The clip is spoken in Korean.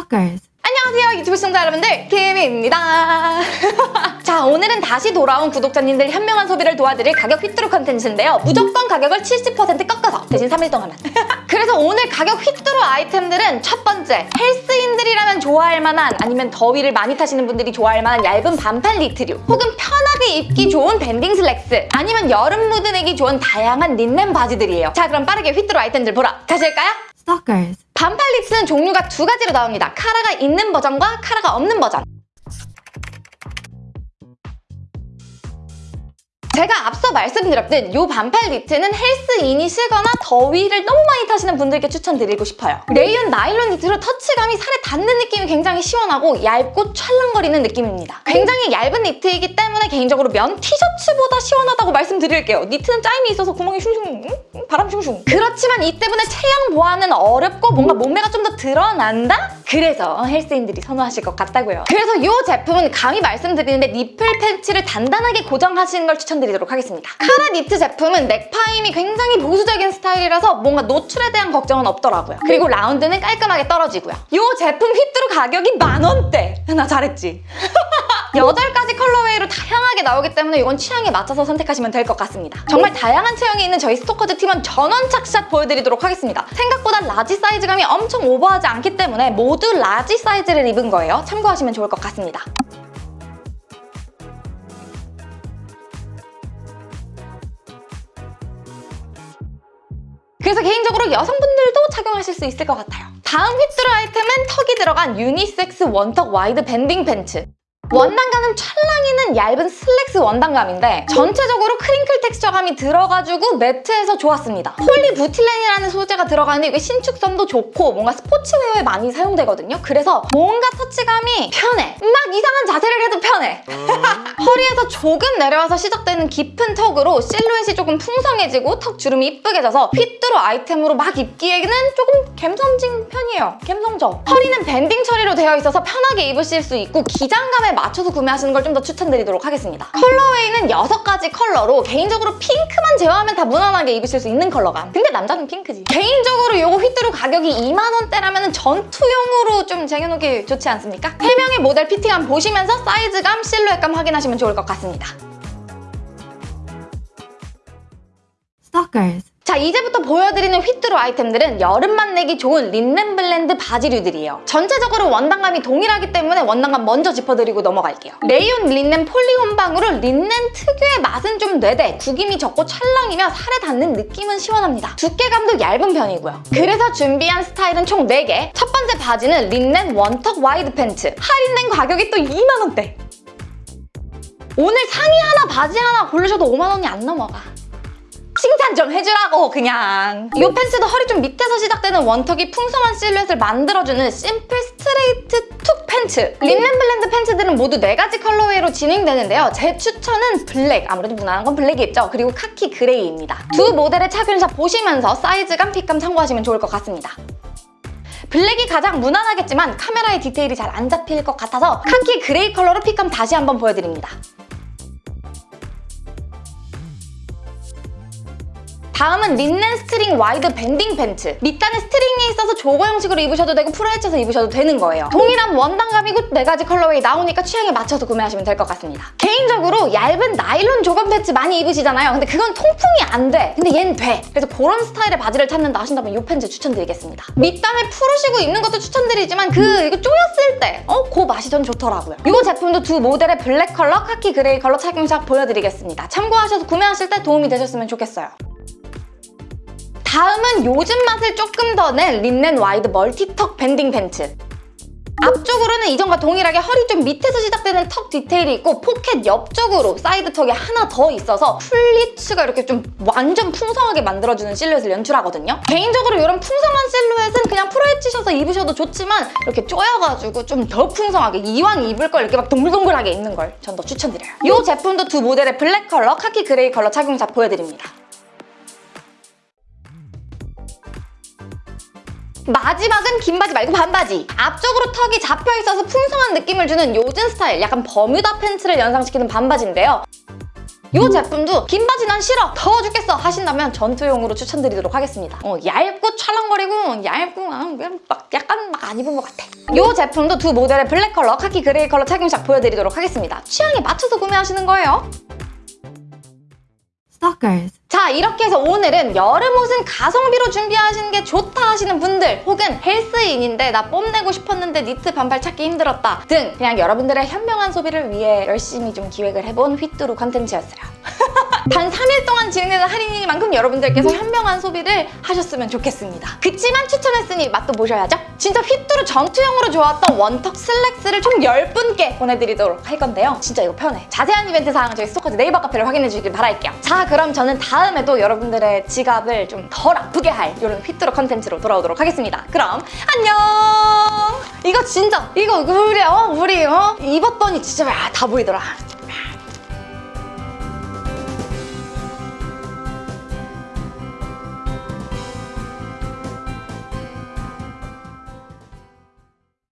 Stalkers. 안녕하세요 유튜브 시청자 여러분들 김입니다 자 오늘은 다시 돌아온 구독자님들 현명한 소비를 도와드릴 가격 휘뚜루 컨텐츠인데요 무조건 가격을 70% 꺾어서 대신 3일 동안만 그래서 오늘 가격 휘뚜루 아이템들은 첫 번째 헬스인들이라면 좋아할 만한 아니면 더위를 많이 타시는 분들이 좋아할 만한 얇은 반팔 니트류 혹은 편하게 입기 좋은 banding 슬랙스 아니면 여름 무드 내기 좋은 다양한 린넨 바지들이에요 자 그럼 빠르게 휘뚜루 아이템들 보러 가실까요? Stalkers. 반팔 니트는 종류가 두 가지로 나옵니다. 카라가 있는 버전과 카라가 없는 버전. 제가 앞서 말씀드렸듯 이 반팔 니트는 헬스인이시거나 더위를 너무 많이 타시는 분들께 추천드리고 싶어요. 레이온 나일론 니트로 터치감이 살에 닿는 느낌이 굉장히 시원하고 얇고 찰랑거리는 느낌입니다. 굉장히 얇은 니트이기 때문에 개인적으로 면 티셔츠보다 시원하다고 말씀드릴게요. 니트는 짜임이 있어서 구멍이 슝슝 음? 바람 슝슝 그렇지만 이 때문에 체형 보완은 어렵고 뭔가 몸매가 좀 더 드러난다? 그래서 헬스인들이 선호하실 것 같다고요. 그래서 이 제품은 감히 말씀드리는데 nipple 패치를 단단하게 고정하시는 걸 추천드리도록 하겠습니다. 카라 니트 제품은 neck파임이 굉장히 보수적인 스타일이라서 뭔가 노출에 대한 걱정은 없더라고요. 그리고 라운드는 깔끔하게 떨어지고요. 이 제품 휘뚜루 가격이 만 원대! 나 잘했지? 8가지 colorway로 다양하게 나오기 때문에 이건 취향에 맞춰서 선택하시면 될 것 같습니다. 정말 다양한 체형이 있는 저희 스토커즈 팀원 전원 착샷 보여드리도록 하겠습니다. 생각보다 large 사이즈감이 엄청 오버하지 않기 때문에 모두 large 사이즈를 입은 거예요. 참고하시면 좋을 것 같습니다. 그래서 개인적으로 여성분들도 착용하실 수 있을 것 같아요. 다음 휘뚜루 아이템은 tuck이 들어간 유니섹스 one tuck wide banding 팬츠. 원단감은 찰랑이는 얇은 슬랙스 원단감인데 전체적으로 crinkle texture감이 들어가지고 matte해서 좋았습니다. 폴리부틸렌이라는 소재가 들어가는데 이게 신축성도 좋고 뭔가 스포츠웨어에 많이 사용되거든요. 그래서 뭔가 터치감이 편해. 막 이상한 자세를 해도 편해. 허리에서 조금 내려와서 시작되는 깊은 tuck으로 실루엣이 조금 풍성해지고 tuck 주름이 이쁘게 져서 휘뚜루 아이템으로 막 입기에는 조금 갬성진 편이에요. 갬성져. 허리는 banding 처리로 되어 있어서 편하게 입으실 수 있고 기장감에 맞춰서 구매하시는 걸 좀 더 추천드리도록 하겠습니다. colorway는 6가지 컬러로 개인적으로 핑크만 제외하면 다 무난하게 입으실 수 있는 컬러감. 근데 남자는 핑크지. 개인적으로 이거 휘뚜루 가격이 2만 원대라면 전투용으로 좀 쟁여놓기 좋지 않습니까? 3명의 모델 피팅함 보시면서 사이즈감, 실루엣감 확인하시면 좋을 것 같습니다. Stalkers. 자 이제부터 보여드리는 휘뚜루 아이템들은 여름 맛 내기 좋은 린넨 blend 바지류들이에요. 전체적으로 원단감이 동일하기 때문에 원단감 먼저 짚어드리고 넘어갈게요. 레이온 린넨 폴리 혼방으로 린넨 특유의 맛은 좀 내되, 구김이 적고 찰랑이며 살에 닿는 느낌은 시원합니다. 두께감도 얇은 편이고요. 그래서 준비한 스타일은 총 4개. 첫 번째 바지는 린넨 one tuck wide 팬츠. 할인된 가격이 또 2만 원대. 오늘 상의 하나 바지 하나 고르셔도 5만 원이 안 넘어가. 칭찬 좀 해주라고 그냥. 이 팬츠도 허리 좀 밑에서 시작되는 one tuck이 풍성한 실루엣을 만들어주는 simple straight tuck 팬츠. 린넨 blend 팬츠들은 모두 4가지 colorway로 진행되는데요. 제 추천은 블랙. 아무래도 무난한 건 블랙이겠죠? 그리고 카키 그레이입니다. 두 모델의 착용샷 보시면서 사이즈감, fit감 참고하시면 좋을 것 같습니다. 블랙이 가장 무난하겠지만 카메라의 디테일이 잘 안 잡힐 것 같아서 카키 그레이 컬러로 fit감 다시 한번 보여드립니다 다음은 린넨 string wide banding 팬츠. 밑단에 string이 있어서 jogger 형식으로 입으셔도 되고 풀어헤쳐서 입으셔도 되는 거예요. 동일한 원단감이고 4가지 colorway 나오니까 취향에 맞춰서 구매하시면 될 것 같습니다. 개인적으로 얇은 나일론 jogger 팬츠 많이 입으시잖아요. 근데 그건 통풍이 안 돼. 근데 얘는 돼. 그래서 그런 스타일의 바지를 찾는다 하신다면 이 팬츠 추천드리겠습니다. 밑단을 풀으시고 입는 것도 추천드리지만 그 이거 조였을 때 어? 그 맛이 전 좋더라고요. 이 제품도 두 모델의 블랙 컬러, 카키 그레이 컬러 착용샷 보여드리겠습니다. 참고하셔서 구매하실 때 도움이 되셨으면 좋겠어요. 다음은 요즘 맛을 조금 더 낸 린넨 wide multi tuck banding 팬츠. 앞쪽으로는 이전과 동일하게 허리 좀 밑에서 시작되는 tuck 디테일이 있고 포켓 옆쪽으로 side tuck이 하나 더 있어서 플리츠가 이렇게 좀 완전 풍성하게 만들어주는 실루엣을 연출하거든요. 개인적으로 이런 풍성한 실루엣은 그냥 풀어헤치셔서 입으셔도 좋지만 이렇게 쪼여가지고 좀 더 풍성하게 이왕 입을 걸 이렇게 막 동글동글하게 입는 걸 전 더 추천드려요. 이 제품도 두 모델의 블랙 컬러, 카키 그레이 컬러 착용샷 보여드립니다. 마지막은 긴 바지 말고 반바지. 앞쪽으로 tuck이 잡혀있어서 풍성한 느낌을 주는 요즘 스타일, 약간 버뮤다 팬츠를 연상시키는 반바지인데요. 이 제품도 긴 바지 난 싫어 더워 죽겠어 하신다면 전투용으로 추천드리도록 하겠습니다. 어, 얇고 찰랑거리고 얇고 아, 막 약간 막 안 입은 것 같아. 이 제품도 두 모델의 블랙 컬러, 카키 그레이 컬러 착용샷 보여드리도록 하겠습니다. 취향에 맞춰서 구매하시는 거예요. Stalkers. 자 이렇게 해서 오늘은 여름 옷은 가성비로 준비하시는 게 좋다 하시는 분들 혹은 헬스인인데 나 뽐내고 싶었는데 니트 반팔 찾기 힘들었다 등 그냥 여러분들의 현명한 소비를 위해 열심히 좀 기획을 해본 휘뚜루 컨텐츠였어요 단 3일 동안 진행되는 할인이니만큼 여러분들께서 현명한 소비를 하셨으면 좋겠습니다. 그치만 추천했으니 맛도 보셔야죠. 진짜 휘뚜루 전투용으로 좋았던 one tuck 슬랙스를 총 10분께 보내드리도록 할 건데요. 진짜 이거 편해. 자세한 이벤트 사항은 저희 스토커즈 네이버 카페를 확인해 주시길 바랄게요. 자 그럼 저는 다음에도 여러분들의 지갑을 좀 덜 아프게 할 이런 휘뚜루 컨텐츠로 돌아오도록 하겠습니다. 그럼 안녕! 이거 진짜 이거 우리 어 우리 어 입었더니 진짜 아, 다 보이더라